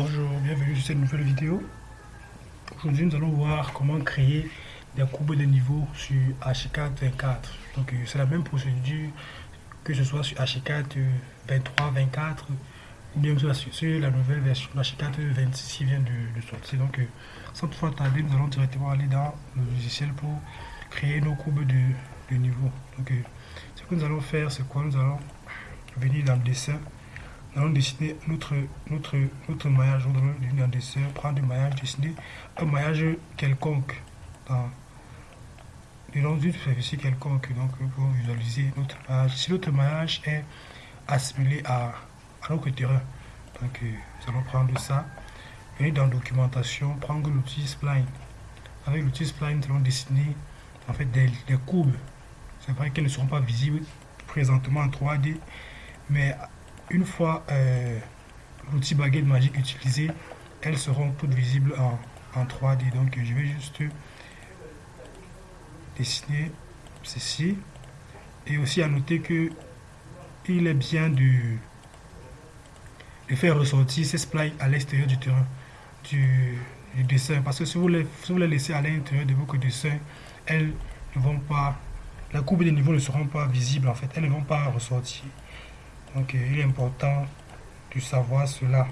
Bonjour, bienvenue sur cette nouvelle vidéo. Aujourd'hui, nous allons voir comment créer des courbes de niveau sur H4 24. Donc, euh, c'est la même procédure que ce soit sur H4 23, 24 ou bien sur la, nouvelle version H4 26 qui vient de, sortir. Donc, euh, sans toutefois tarder, nous allons directement aller dans le logiciel pour créer nos courbes de, niveau. Donc, euh, ce que nous allons faire, c'est quoi? Nous allons venir dans le dessin nous allons dessiner notre, notre, notre maillage. Nous allons prendre du maillage, dessiner un maillage quelconque dans long d'une superficie quelconque. Donc, pour visualiser notre maillage. Si notre maillage est assimilé à, à notre terrain, donc euh, nous allons prendre ça, venir dans documentation, prendre l'outil spline. Avec l'outil spline, nous allons dessiner en fait des, des courbes. C'est vrai qu'elles ne seront pas visibles présentement en 3D, mais une fois euh, l'outil baguette magique utilisé, elles seront toutes visibles en, 3D. Donc je vais juste dessiner ceci. Et aussi à noter que il est bien de, faire ressortir ces sprites à l'extérieur du terrain du, dessin. Parce que si vous, les, si vous les laissez à l'intérieur de votre dessin, elles ne vont pas, la courbe des niveaux ne seront pas visibles en fait. Elles ne vont pas ressortir. Donc il est important de savoir cela.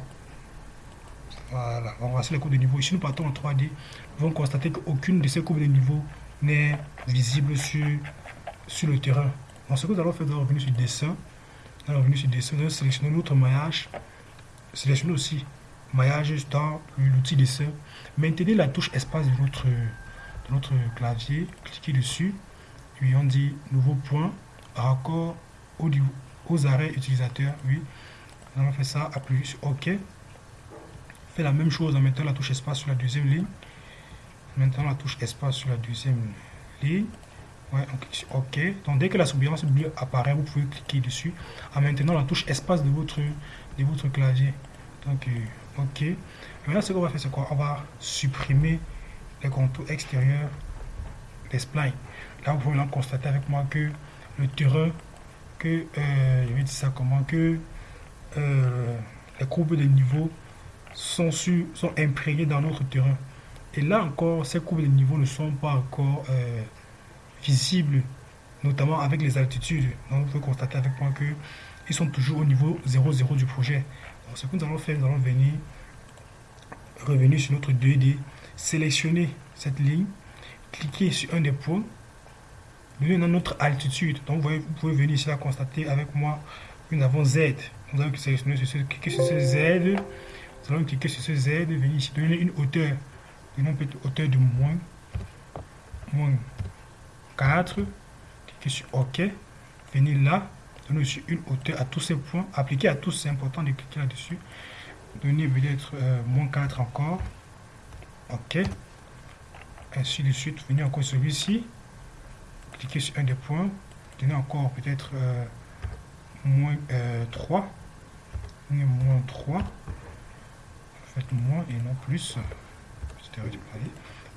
Voilà, on va les courbes de niveau. Ici, nous partons en 3D. Nous allons constater qu'aucune de ces courbes de niveau n'est visible sur, sur le terrain. Donc, ce que nous allons faire, nous allons revenir sur dessin. Nous revenir sur dessin, nous allons sélectionner notre maillage. Sélectionner aussi maillage dans l'outil dessin. Maintenez la touche espace de notre, de notre clavier. Cliquez dessus. Puis on dit nouveau point, raccord audio aux arrêts utilisateurs, oui. Nous allons faire ça, appuyer sur OK. Fait la même chose en mettant la touche espace sur la deuxième ligne. Maintenant la touche espace sur la deuxième ligne. Ouais, on OK. Donc dès que la surveillance bleue apparaît, vous pouvez cliquer dessus en maintenant la touche espace de votre, de votre clavier. Donc euh, OK. maintenant ce qu'on va faire c'est quoi? On va supprimer les contours extérieurs des splines. Là vous pouvez constater avec moi que le terrain que, euh, je vais dire ça comment, que euh, les courbes de niveau sont, sur, sont imprégnées dans notre terrain. Et là encore, ces courbes de niveau ne sont pas encore euh, visibles, notamment avec les altitudes. Donc vous pouvez constater avec moi que ils sont toujours au niveau 0,0 du projet. Donc, ce que nous allons faire, nous allons venir revenir sur notre 2D, sélectionner cette ligne, cliquer sur un des points dans notre altitude. Donc vous, pouvez venir ici à constater avec moi nous avons Z. Nous allons sur ce, cliquer sur ce Z. Nous allons cliquer sur ce Z, venir ici, donner une hauteur. Donnons une hauteur de moins, moins 4. Cliquez sur OK. Venir là, donner aussi une hauteur à tous ces points. Appliquer à tous, c'est important de cliquer là-dessus. Donner peut-être euh, moins 4 encore. OK. Ainsi de suite. Venir encore celui-ci cliquez sur un des points, donner encore peut-être euh, moins 3, euh, moins 3, faites moins et non plus,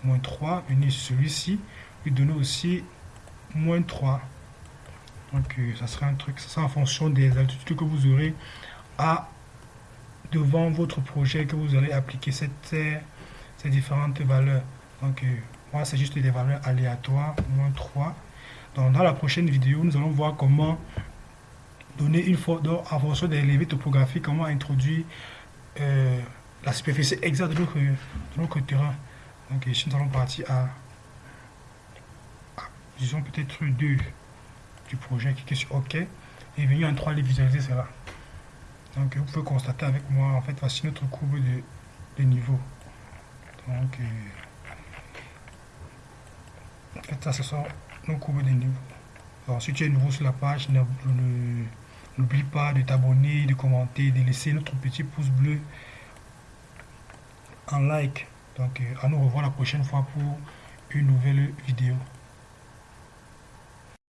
moins 3, venez celui-ci, lui donner aussi moins 3. Donc euh, ça sera un truc, ça sera en fonction des altitudes que vous aurez à devant votre projet que vous allez appliquer cette, ces différentes valeurs. Donc moi c'est juste des valeurs aléatoires, moins 3 dans la prochaine vidéo, nous allons voir comment donner une photo en fonction des levées topographiques, comment introduire euh, la superficie exacte de notre, terrain. Donc ici, nous allons partir à, disons peut-être deux du projet, cliquez sur OK et venir en 3D visualiser cela. Donc vous pouvez constater avec moi, en fait, voici notre courbe de, de niveau. Donc, euh, fait, ça, ce sont courbe des niveaux. Alors, si tu es nouveau sur la page, n'oublie pas de t'abonner, de commenter, de laisser notre petit pouce bleu en like. Donc, euh, à nous revoir la prochaine fois pour une nouvelle vidéo.